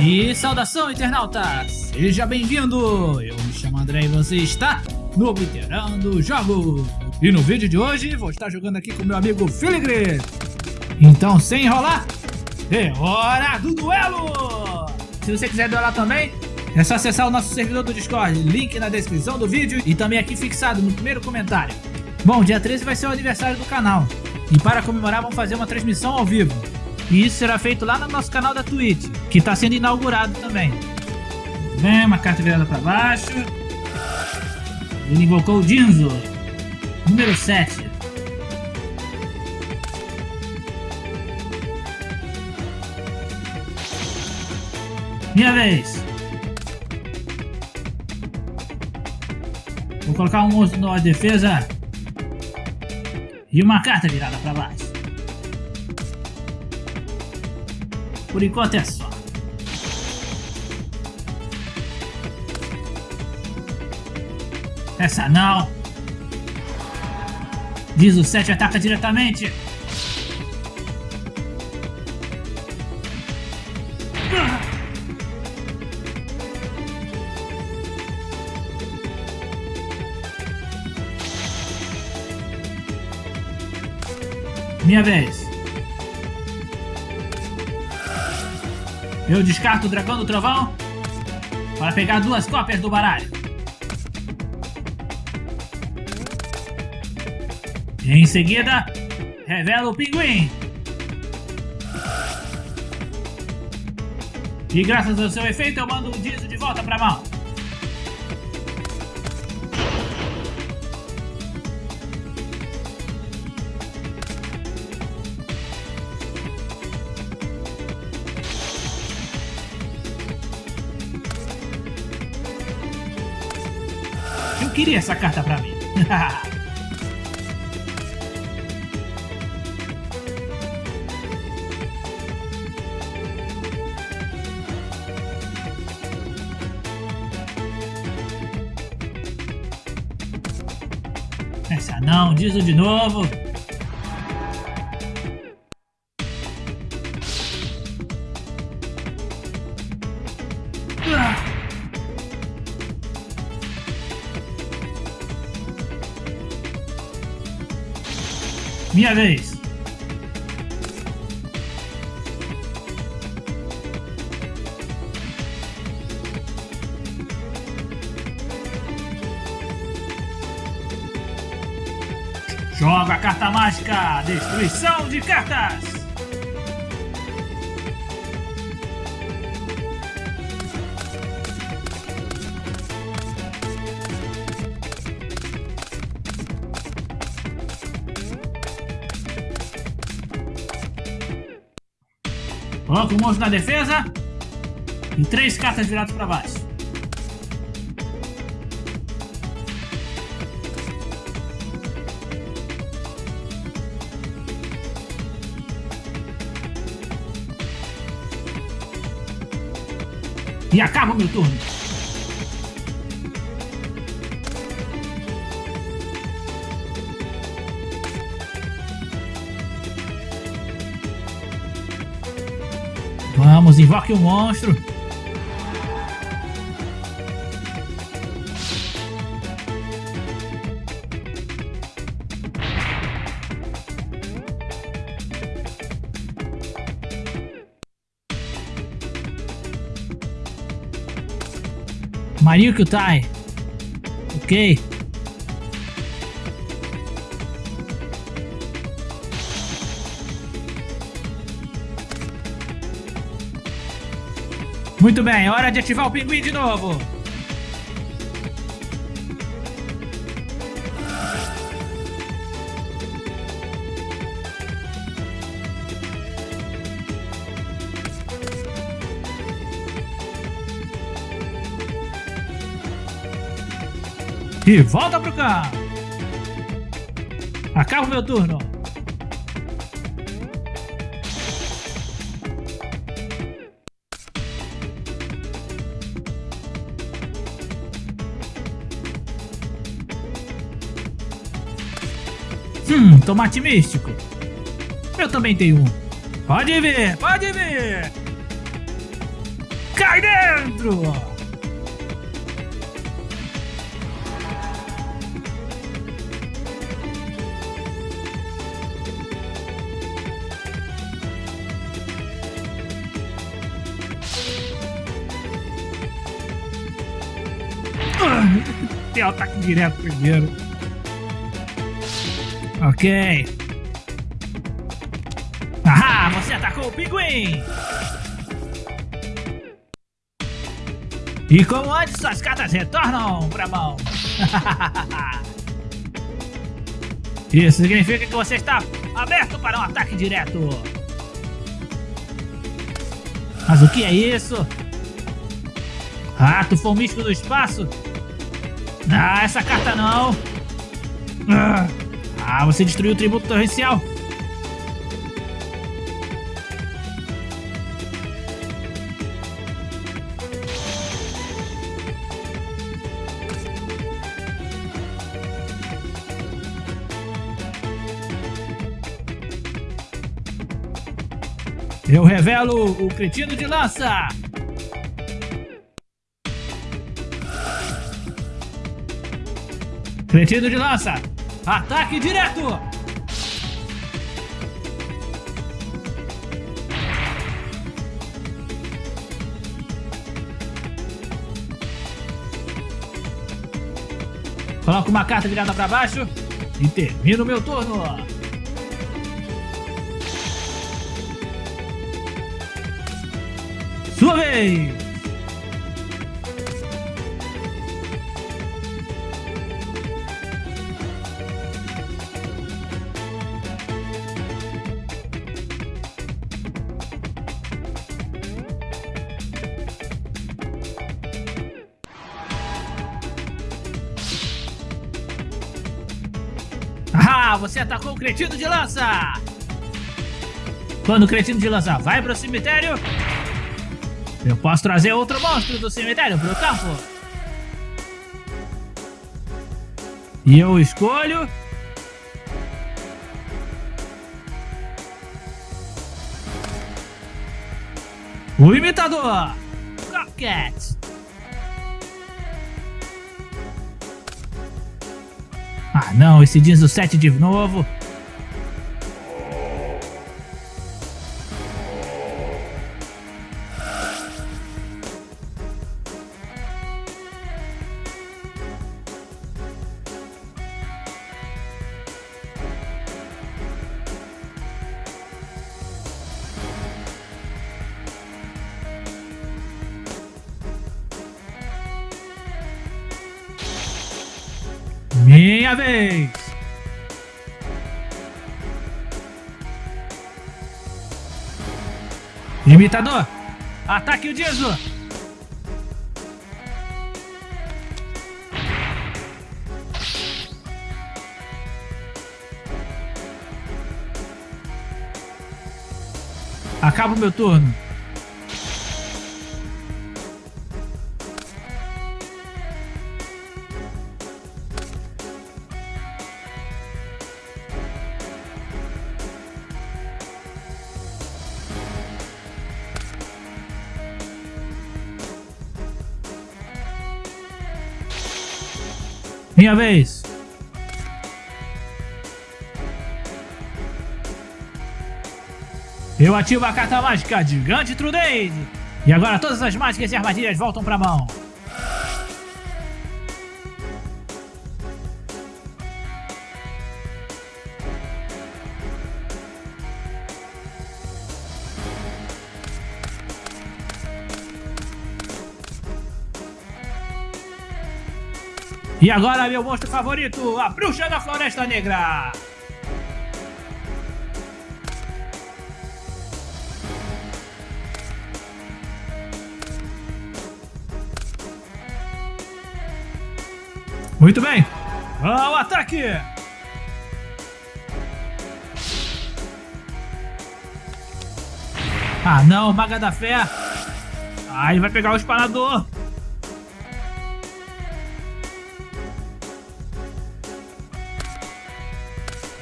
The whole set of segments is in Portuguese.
E saudação, internauta! Seja bem-vindo! Eu me chamo André e você está no Obliterando Jogos! E no vídeo de hoje vou estar jogando aqui com meu amigo Filigre! Então, sem enrolar, é hora do duelo! Se você quiser duelar também, é só acessar o nosso servidor do Discord, link na descrição do vídeo e também aqui fixado no primeiro comentário. Bom, dia 13 vai ser o aniversário do canal. E para comemorar vamos fazer uma transmissão ao vivo. E isso será feito lá no nosso canal da Twitch, que está sendo inaugurado também. Vem, uma carta virada para baixo. Ele invocou o Dinzo. Número 7. Minha vez. Vou colocar um monstro na defesa. E uma carta virada para baixo. Por enquanto é só. Essa não. Diz o 7 ataca diretamente. Minha vez. Eu descarto o dragão do trovão para pegar duas cópias do baralho. Em seguida, revela o pinguim. E graças ao seu efeito eu mando o Dizo de volta para a mão. Eu queria essa carta pra mim. Essa não, diz de novo. Minha vez. Joga a carta mágica! Destruição de cartas! Coloca o monstro na defesa. E três cartas viradas para baixo. E acaba o meu turno. Vamos, invoque o monstro. Mario Kyutai. Ok. Muito bem, hora de ativar o pinguim de novo. E volta pro carro. Acaba o meu turno. Hum, tomate místico. Eu também tenho um. Pode ver, pode ver. Cai dentro! Tem ataque direto primeiro. Ok. Ah, você atacou o pinguim! E como antes, suas cartas retornam pra mão. Isso significa que você está aberto para um ataque direto. Mas o que é isso? Rato fomístico do espaço? Ah, essa carta não. Ah, você destruiu o tributo torrencial. Eu revelo o cretino de lança! Cretino de lança! Ataque direto! Coloco uma carta virada para baixo e termino meu turno. Sua vez! Ah, você atacou o cretino de lança! Quando o cretino de lança vai para o cemitério, eu posso trazer outro monstro do cemitério para o campo. E eu escolho... O imitador! Rocket! Ah não, esse diz o 7 de novo. Minha vez! Imitador! Ataque o Dizo! Acaba o meu turno. Minha vez. Eu ativo a carta mágica Gigante Trudade. E agora todas as mágicas e armadilhas voltam pra mão. E agora meu monstro favorito, a Bruxa da Floresta Negra! Muito bem! Ao ataque! Ah não, Maga da Fé! Ah, ele vai pegar o espanador!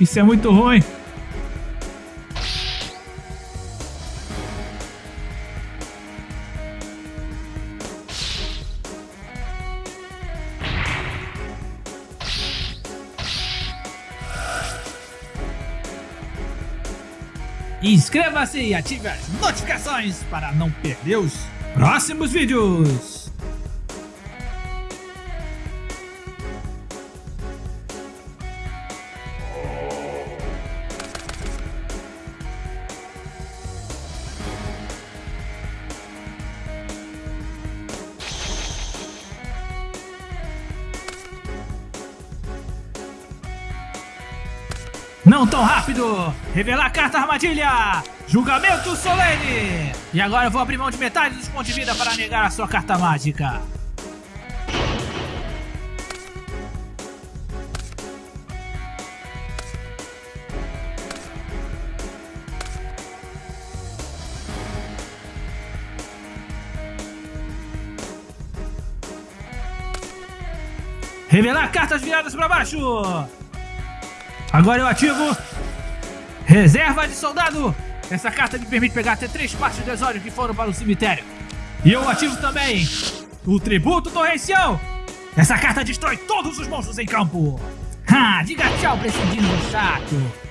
Isso é muito ruim. Inscreva-se e ative as notificações para não perder os próximos vídeos. Não tão rápido! Revelar carta armadilha! Julgamento solene! E agora eu vou abrir mão de metade dos pontos de vida para negar a sua carta mágica. Revelar cartas viradas para baixo! Agora eu ativo Reserva de Soldado. Essa carta me permite pegar até três partes do exódio que foram para o cemitério. E eu ativo também o Tributo Torrencial. Essa carta destrói todos os monstros em campo. Ha, diga tchau pra esse dino chato.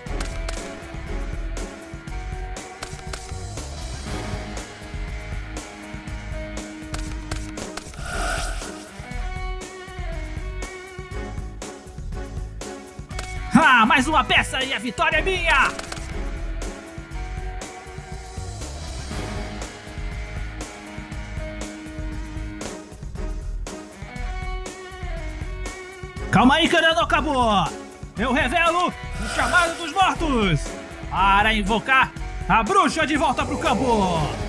Ah, mais uma peça e a vitória é minha! Calma aí, não acabou! Eu revelo o chamado dos mortos para invocar a bruxa de volta pro campo!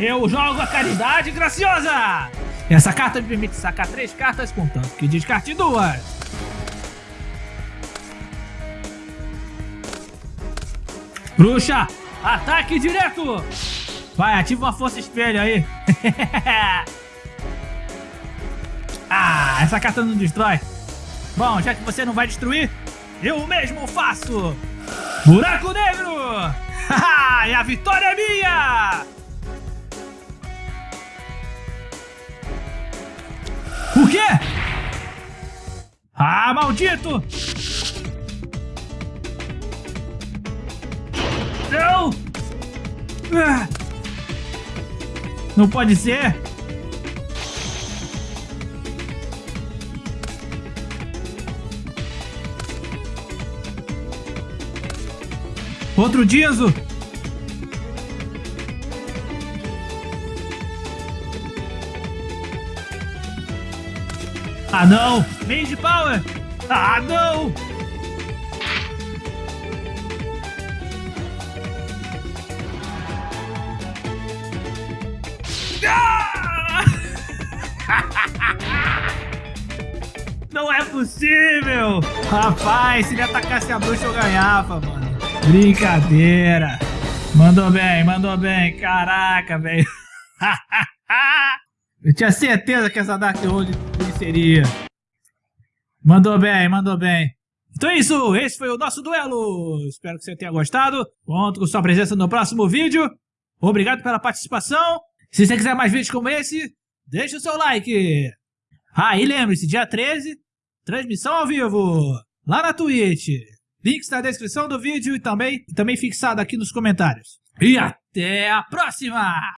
Eu jogo a caridade graciosa! Essa carta me permite sacar três cartas, contanto que descarte duas. Bruxa, ataque direto! Vai, ativa uma força espelho aí. ah, essa carta não destrói. Bom, já que você não vai destruir, eu mesmo faço. Buraco Negro! e a vitória é minha! O quê? Ah, maldito! Não! Ah. Não pode ser! Outro Dizo! Ah não! Mage Power! Ah não! Ah! Não é possível! Rapaz, se ele atacasse a bruxa eu ganhava, mano. Brincadeira. Mandou bem, mandou bem. Caraca, velho. Eu tinha certeza que essa Dark Hold Mandou bem, mandou bem. Então é isso, esse foi o nosso duelo. Espero que você tenha gostado. Conto com sua presença no próximo vídeo. Obrigado pela participação. Se você quiser mais vídeos como esse, deixa o seu like. Ah, e lembre-se, dia 13, transmissão ao vivo, lá na Twitch. Links na descrição do vídeo e também, também fixado aqui nos comentários. E até a próxima!